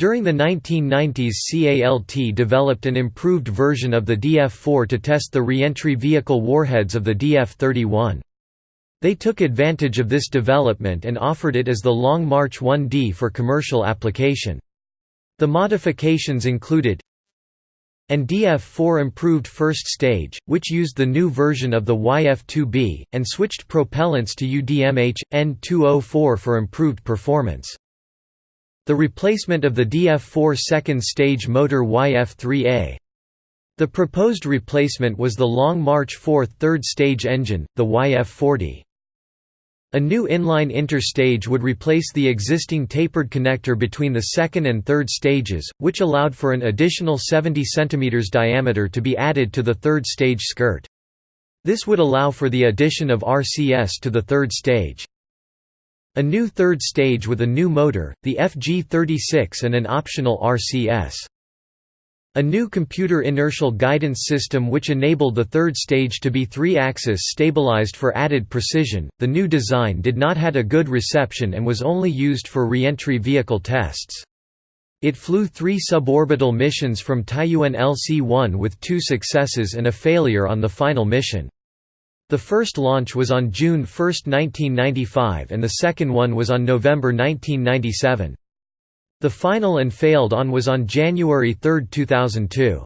During the 1990s CALT developed an improved version of the DF-4 to test the reentry vehicle warheads of the DF-31. They took advantage of this development and offered it as the Long March 1D for commercial application. The modifications included and DF-4 improved first stage, which used the new version of the YF-2B, and switched propellants to UDMH, N2O4 for improved performance. The replacement of the DF-4 second stage motor YF-3A. The proposed replacement was the Long March 4 third stage engine, the YF-40. A new inline interstage would replace the existing tapered connector between the second and third stages, which allowed for an additional 70 cm diameter to be added to the third stage skirt. This would allow for the addition of RCS to the third stage. A new third stage with a new motor, the FG36 and an optional RCS. A new computer inertial guidance system which enabled the third stage to be three-axis stabilized for added precision. The new design did not had a good reception and was only used for re-entry vehicle tests. It flew three suborbital missions from Taiyuan LC-1 with two successes and a failure on the final mission. The first launch was on June 1, 1995 and the second one was on November 1997. The final and failed on was on January 3, 2002.